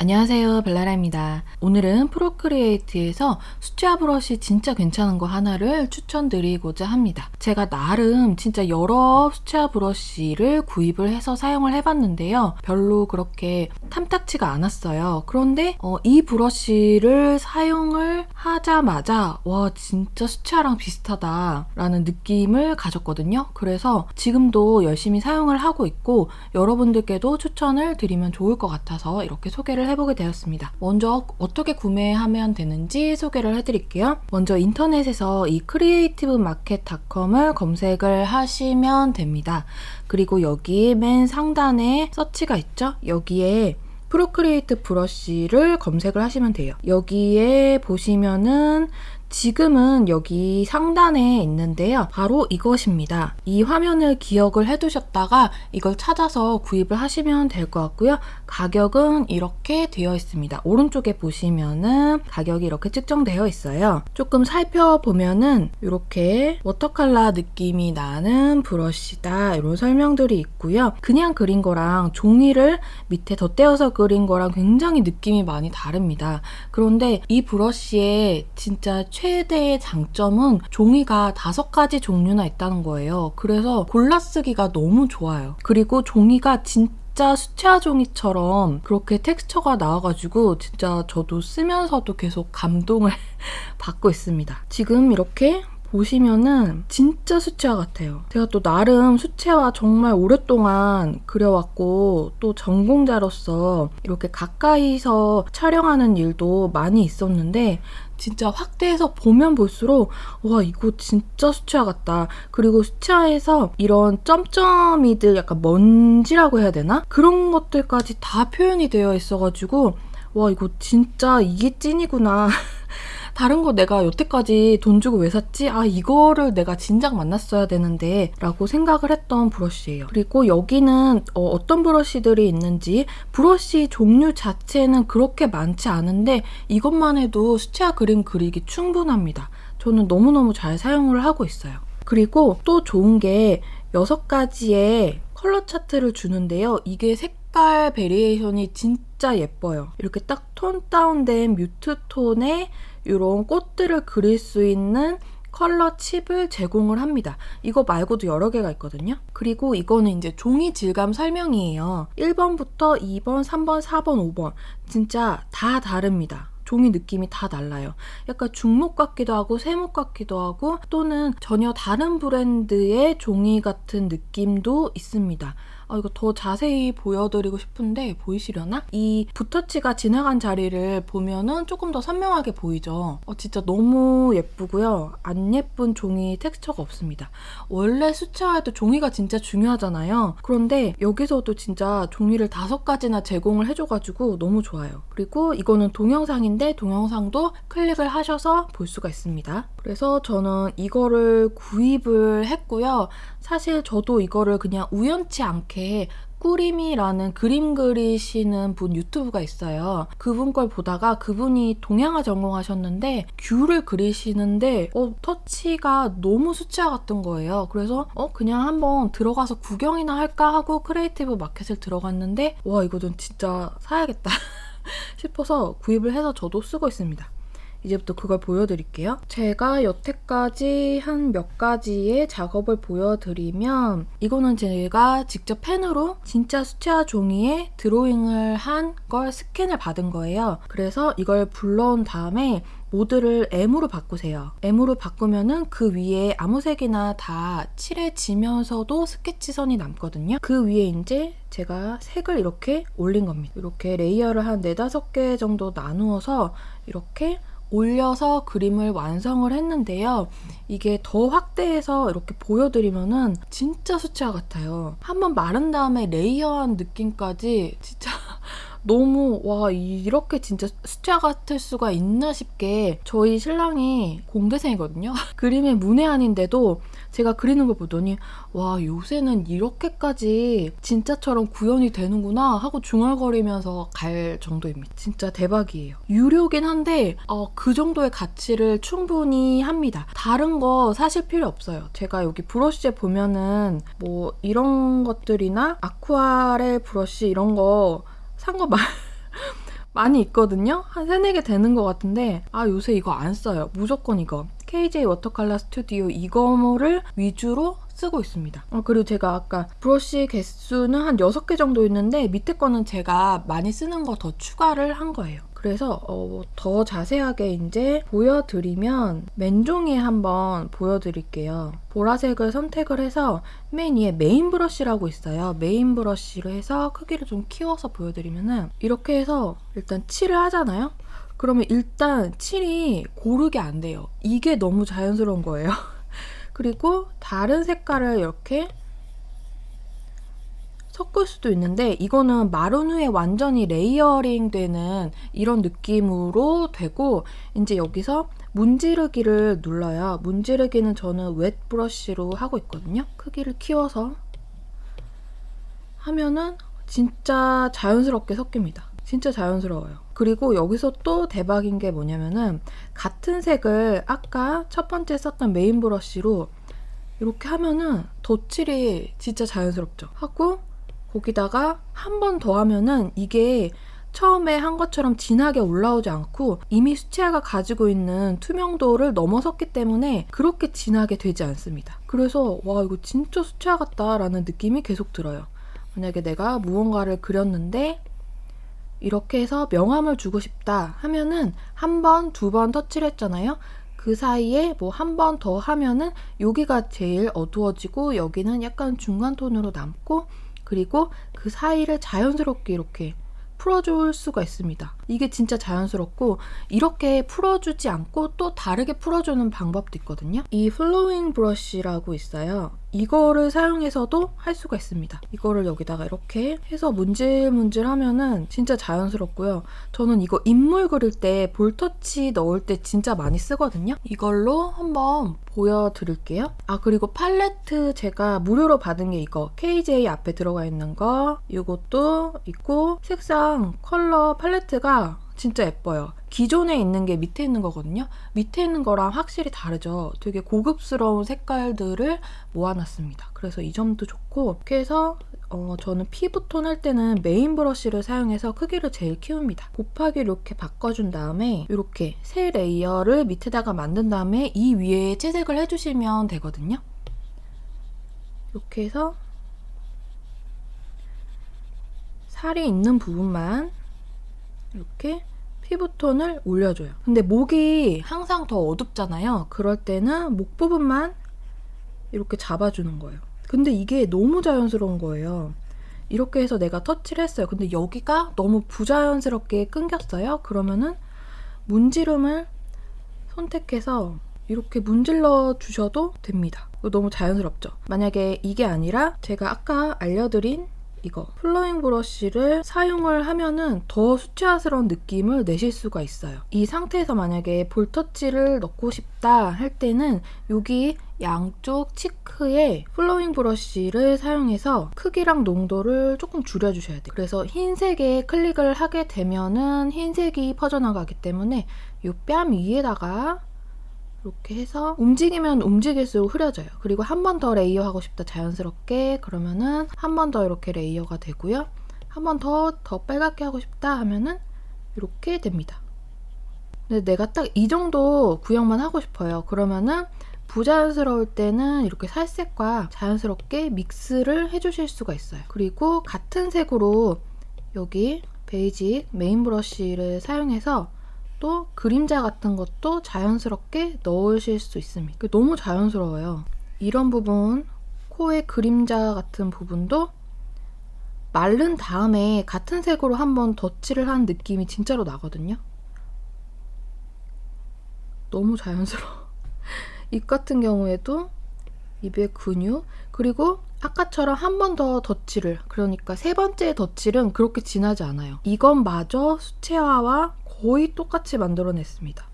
안녕하세요 벨라라입니다. 오늘은 Procreate에서 수채화 브러쉬 진짜 괜찮은 거 하나를 추천드리고자 합니다. 제가 나름 진짜 여러 수채화 브러쉬를 구입을 해서 사용을 해봤는데요. 별로 그렇게 탐탁치가 않았어요. 그런데 어, 이 브러쉬를 사용을 하자마자 와 진짜 수채화랑 비슷하다 라는 느낌을 가졌거든요. 그래서 지금도 열심히 사용을 하고 있고 여러분들께도 추천을 드리면 좋을 것 같아서 이렇게 소개를 해보게 되었습니다. 먼저 어떻게 구매하면 되는지 소개를 해드릴게요. 먼저 인터넷에서 이 Creative Market.com을 검색을 하시면 됩니다. 그리고 여기 맨 상단에 서치가 있죠? 여기에 Procreate 브러쉬를 검색을 하시면 돼요. 여기에 보시면은 지금은 여기 상단에 있는데요. 바로 이것입니다. 이 화면을 기억을 해두셨다가 이걸 찾아서 구입을 하시면 될 것 같고요. 가격은 이렇게 되어 있습니다. 오른쪽에 보시면은 가격이 이렇게 측정되어 있어요. 조금 살펴보면은 이렇게 watercolor 느낌이 나는 브러쉬다 이런 설명들이 있고요. 그냥 그린 거랑 종이를 밑에 덧대어서 그린 거랑 굉장히 느낌이 많이 다릅니다. 그런데 이 브러쉬에 진짜 최대의 장점은 종이가 다섯 가지 종류나 있다는 거예요. 그래서 골라쓰기가 너무 좋아요. 그리고 종이가 진짜 수채화 종이처럼 그렇게 텍스처가 나와가지고 진짜 저도 쓰면서도 계속 감동을 받고 있습니다. 지금 이렇게 보시면은 진짜 수채화 같아요. 제가 또 나름 수채화 정말 오랫동안 그려왔고 또 전공자로서 이렇게 가까이서 촬영하는 일도 많이 있었는데 진짜 확대해서 보면 볼수록 와 이거 진짜 수채화 같다. 그리고 수채화에서 이런 점점이들 약간 먼지라고 해야 되나? 그런 것들까지 다 표현이 되어 있어가지고 와 이거 진짜 이게 찐이구나. 다른 거 내가 여태까지 돈 주고 왜 샀지? 아 이거를 내가 진작 만났어야 되는데 라고 생각을 했던 브러쉬예요. 그리고 여기는 어, 떤 브러쉬들이 있는지 브러쉬 종류 자체는 그렇게 많지 않은데 이것만 해도 수채화 그림 그리기 충분합니다. 저는 너무너무 잘 사용을 하고 있어요. 그리고 또 좋은 게 6가지의 컬러 차트를 주는데요. 이게 색깔 variation이 진짜 예뻐요. 이렇게 딱 tone down된 mute tone의 이런 꽃들을 그릴 수 있는 컬러 칩을 제공을 합니다. 이거 말고도 여러 개가 있거든요. 그리고 이거는 이제 종이 질감 설명이에요. 1번부터 2번, 3번, 4번, 5번 진짜 다 다릅니다. 종이 느낌이 다 달라요. 약간 중목 같기도 하고 세목 같기도 하고 또는 전혀 다른 브랜드의 종이 같은 느낌도 있습니다. 아, 이거 더 자세히 보여드리고 싶은데 보이시려나? 이 붓터치가 지나간 자리를 보면은 조금 더 선명하게 보이죠? 어, 진짜 너무 예쁘고요. 안 예쁜 종이 텍스처가 없습니다. 원래 수채화에도 종이가 진짜 중요하잖아요. 그런데 여기서도 진짜 종이를 다섯 가지나 제공을 해줘가지고 너무 좋아요. 그리고 이거는 동영상인데 동영상도 클릭을 하셔서 볼 수가 있습니다. 그래서 저는 이거를 구입을 했고요. 사실 저도 이거를 그냥 우연치 않게 꾸림이라는 그림 그리시는 분 유튜브가 있어요. 그분 걸 보다가 그분이 동양화 전공하셨는데 귤을 그리시는데 어, 터치가 너무 수채화 같은 거예요. 그래서 어 그냥 한번 들어가서 구경이나 할까 하고 Creative Market을 들어갔는데 와 이거 좀 진짜 사야겠다 싶어서 구입을 해서 저도 쓰고 있습니다. 이제부터 그걸 보여드릴게요. 제가 여태까지 한 몇 가지의 작업을 보여드리면 이거는 제가 직접 펜으로 진짜 수채화 종이에 드로잉을 한 걸 스캔을 받은 거예요. 그래서 이걸 불러온 다음에 모드를 M으로 바꾸세요. M으로 바꾸면은 그 위에 아무 색이나 다 칠해지면서도 스케치선이 남거든요. 그 위에 이제 제가 색을 이렇게 올린 겁니다. 이렇게 layer를 한 4, 5개 정도 나누어서 이렇게 올려서 그림을 완성을 했는데요. 이게 더 확대해서 이렇게 보여드리면은 진짜 수채화 같아요. 한번 마른 다음에 layer한 느낌까지 진짜 너무 와 이렇게 진짜 수채화 같을 수가 있나 싶게 저희 신랑이 공대생이거든요. 그림의 문외한인데도 제가 그리는 걸 보더니 와 요새는 이렇게까지 진짜처럼 구현이 되는구나 하고 중얼거리면서 갈 정도입니다. 진짜 대박이에요. 유료긴 한데 어, 그 정도의 가치를 충분히 합니다. 다른 거 사실 필요 없어요. 제가 여기 브러쉬에 보면은 뭐 이런 것들이나 아쿠아렐 브러쉬 이런 거 산거 말... 많이 있거든요. 한 세네 개 되는 것 같은데 아 요새 이거 안 써요. 무조건 이거. KJ 워터컬러 스튜디오 이거를 위주로 쓰고 있습니다. 어, 그리고 제가 아까 브러쉬 개수는 한 6개 정도 있는데 밑에 거는 제가 많이 쓰는 거 더 추가를 한 거예요. 그래서 어, 더 자세하게 이제 보여드리면 맨종이에 한번 보여드릴게요. 보라색을 선택을 해서 맨 위에 main brush라고 있어요. main brush로 해서 크기를 좀 키워서 보여드리면은 이렇게 해서 일단 칠을 하잖아요. 그러면 일단 칠이 고르게 안 돼요. 이게 너무 자연스러운 거예요. 그리고 다른 색깔을 이렇게 섞을 수도 있는데 이거는 마른 후에 완전히 layering 되는 이런 느낌으로 되고 이제 여기서 문지르기를 눌러요. 문지르기는 저는 wet brush로 하고 있거든요. 크기를 키워서 하면은 진짜 자연스럽게 섞입니다. 진짜 자연스러워요. 그리고 여기서 또 대박인 게 뭐냐면은 같은 색을 아까 첫 번째 썼던 메인 브러쉬로 이렇게 하면은 덧칠이 진짜 자연스럽죠. 하고 거기다가 한 번 더 하면은 이게 처음에 한 것처럼 진하게 올라오지 않고 이미 수채화가 가지고 있는 투명도를 넘어섰기 때문에 그렇게 진하게 되지 않습니다. 그래서 와 이거 진짜 수채화 같다라는 느낌이 계속 들어요. 만약에 내가 무언가를 그렸는데 이렇게 해서 명암을 주고 싶다 하면은 한 번, 두 번 터치를 했잖아요. 그 사이에 뭐 한 번 더 하면은 여기가 제일 어두워지고 여기는 약간 중간 톤으로 남고 그리고 그 사이를 자연스럽게 이렇게 풀어줄 수가 있습니다. 이게 진짜 자연스럽고 이렇게 풀어주지 않고 또 다르게 풀어주는 방법도 있거든요. 이 플로잉 브러쉬라고 있어요. 이거를 사용해서도 할 수가 있습니다. 이거를 여기다가 이렇게 해서 문질문질 하면은 진짜 자연스럽고요. 저는 이거 인물 그릴 때 볼터치 넣을 때 진짜 많이 쓰거든요. 이걸로 한번 보여드릴게요. 아 그리고 팔레트 제가 무료로 받은 게 이거 KJ 앞에 들어가 있는 거 이것도 있고 색상 컬러 팔레트가 진짜 예뻐요. 기존에 있는 게 밑에 있는 거거든요. 밑에 있는 거랑 확실히 다르죠. 되게 고급스러운 색깔들을 모아놨습니다. 그래서 이 점도 좋고 이렇게 해서 어, 저는 피부톤 할 때는 main brush를 사용해서 크기를 제일 키웁니다. 곱하기 이렇게 바꿔준 다음에 이렇게 새 layer를 밑에다가 만든 다음에 이 위에 채색을 해주시면 되거든요. 이렇게 해서 살이 있는 부분만 이렇게 피부톤을 올려줘요. 근데 목이 항상 더 어둡잖아요. 그럴 때는 목 부분만 이렇게 잡아주는 거예요. 근데 이게 너무 자연스러운 거예요. 이렇게 해서 내가 터치를 했어요. 근데 여기가 너무 부자연스럽게 끊겼어요. 그러면은 문지름을 선택해서 이렇게 문질러 주셔도 됩니다. 너무 자연스럽죠? 만약에 이게 아니라 제가 아까 알려드린 이거 플로잉 브러쉬를 사용을 하면은 더 수채화스러운 느낌을 내실 수가 있어요. 이 상태에서 만약에 볼터치를 넣고 싶다 할 때는 여기 양쪽 cheek에 flowing brush를 사용해서 크기랑 농도를 조금 줄여주셔야 돼요. 그래서 흰색에 클릭을 하게 되면은 흰색이 퍼져나가기 때문에 이 뺨 위에다가 이렇게 해서 움직이면 움직일수록 흐려져요. 그리고 한 번 더 layer 하고 싶다 자연스럽게 그러면은 한 번 더 이렇게 layer가 되고요. 한 번 더더 빨갛게 하고 싶다 하면은 이렇게 됩니다. 근데 내가 딱 이 정도 구현만 하고 싶어요. 그러면은 부자연스러울 때는 이렇게 살색과 자연스럽게 믹스를 해주실 수가 있어요. 그리고 같은 색으로 여기 basic main brush를 사용해서 또 그림자 같은 것도 자연스럽게 넣으실 수 있습니다. 너무 자연스러워요. 이런 부분, 코의 그림자 같은 부분도 마른 다음에 같은 색으로 한번 덧칠을 한 느낌이 진짜로 나거든요. 너무 자연스러워. 입 같은 경우에도 입의 근육 그리고 아까처럼 한 번 더 덧칠을 그러니까 세 번째 덧칠은 그렇게 진하지 않아요. 이건 마저 수채화와 거의 똑같이 만들어냈습니다.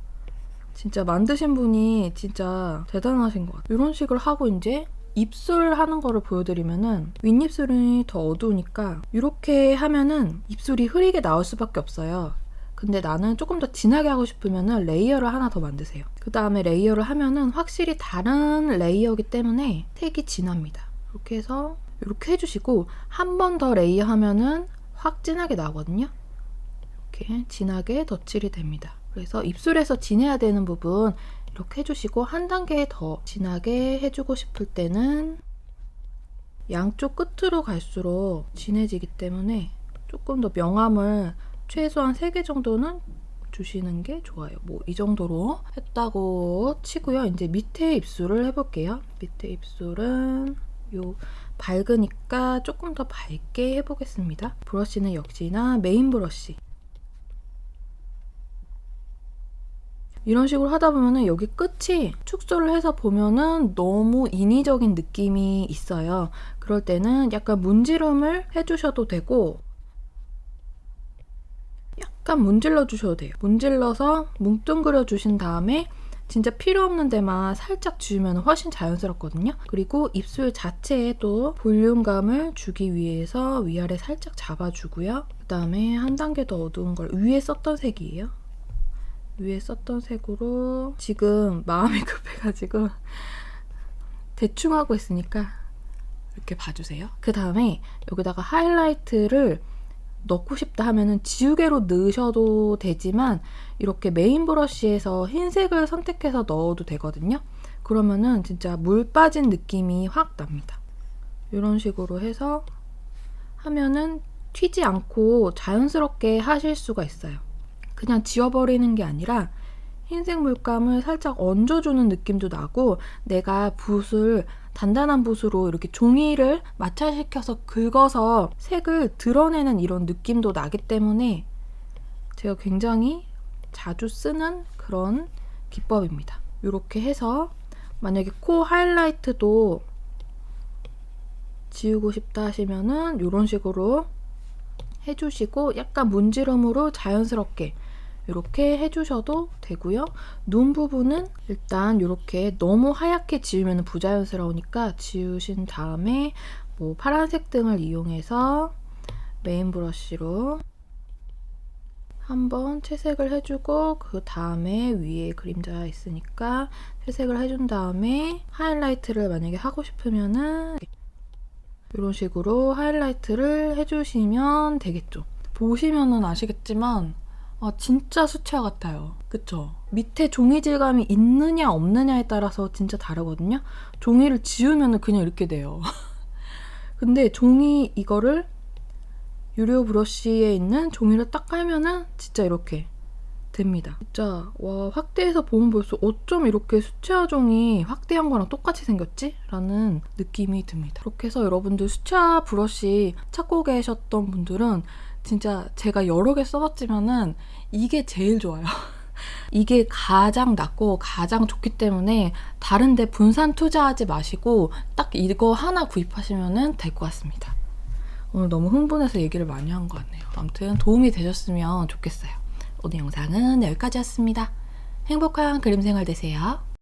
진짜 만드신 분이 진짜 대단하신 것 같아요. 이런 식으로 하고 이제 입술 하는 거를 보여드리면은 윗입술이 더 어두우니까 이렇게 하면은 입술이 흐리게 나올 수밖에 없어요. 근데 나는 조금 더 진하게 하고 싶으면은 layer를 하나 더 만드세요. 그 다음에 layer를 하면은 확실히 다른 layer기 때문에 색이 진합니다. 이렇게 해서 이렇게 해주시고 한 번 더 layer 하면은 확 진하게 나오거든요. 이렇게 진하게 덧칠이 됩니다. 그래서 입술에서 진해야 되는 부분 이렇게 해주시고 한 단계 더 진하게 해주고 싶을 때는 양쪽 끝으로 갈수록 진해지기 때문에 조금 더 명암을 최소한 3개 정도는 주시는 게 좋아요. 뭐 이 정도로 했다고 치고요. 이제 밑에 입술을 해볼게요. 밑에 입술은 요 밝으니까 조금 더 밝게 해보겠습니다. 브러쉬는 역시나 메인 브러쉬. 이런 식으로 하다 보면은 여기 끝이 축소를 해서 보면은 너무 인위적인 느낌이 있어요. 그럴 때는 약간 문지름을 해주셔도 되고 약간 문질러 주셔도 돼요. 문질러서 뭉뚱그려 주신 다음에 진짜 필요 없는 데만 살짝 지우면 훨씬 자연스럽거든요. 그리고 입술 자체에도 볼륨감을 주기 위해서 위아래 살짝 잡아주고요. 그 다음에 한 단계 더 어두운 걸 위에 썼던 색이에요. 위에 썼던 색으로 지금 마음이 급해가지고 대충 하고 있으니까 이렇게 봐주세요. 그 다음에 여기다가 하이라이트를 넣고 싶다 하면은 지우개로 넣으셔도 되지만 이렇게 메인 브러쉬에서 흰색을 선택해서 넣어도 되거든요. 그러면은 진짜 물 빠진 느낌이 확 납니다. 이런 식으로 해서 하면은 튀지 않고 자연스럽게 하실 수가 있어요. 그냥 지워버리는 게 아니라 흰색 물감을 살짝 얹어주는 느낌도 나고 내가 붓을 단단한 붓으로 이렇게 종이를 마찰시켜서 긁어서 색을 드러내는 이런 느낌도 나기 때문에 제가 굉장히 자주 쓰는 그런 기법입니다. 이렇게 해서 만약에 코 하이라이트도 지우고 싶다 하시면은 이런 식으로 해주시고 약간 문지름으로 자연스럽게 이렇게 해주셔도 되고요. 눈 부분은 일단 이렇게 너무 하얗게 지우면 부자연스러우니까 지우신 다음에 뭐 파란색 등을 이용해서 메인 브러쉬로 한번 채색을 해주고 그 다음에 위에 그림자 있으니까 채색을 해준 다음에 하이라이트를 만약에 하고 싶으면은 이런 식으로 하이라이트를 해주시면 되겠죠. 보시면은 아시겠지만 아, 진짜 수채화 같아요. 그쵸? 밑에 종이 질감이 있느냐 없느냐에 따라서 진짜 다르거든요. 종이를 지우면 그냥 이렇게 돼요. 근데 종이 이거를 유료 브러쉬에 있는 종이를 딱 깔면은 진짜 이렇게 됩니다. 진짜 와 확대해서 보면 볼수록 어쩜 이렇게 수채화 종이 확대한 거랑 똑같이 생겼지? 라는 느낌이 듭니다. 그렇게 해서 여러분들 수채화 브러쉬 찾고 계셨던 분들은 진짜 제가 여러 개 써봤지만은 이게 제일 좋아요. 이게 가장 낫고 가장 좋기 때문에 다른데 분산 투자하지 마시고 딱 이거 하나 구입하시면 될 것 같습니다. 오늘 너무 흥분해서 얘기를 많이 한 것 같네요. 아무튼 도움이 되셨으면 좋겠어요. 오늘 영상은 여기까지였습니다. 행복한 그림 생활 되세요.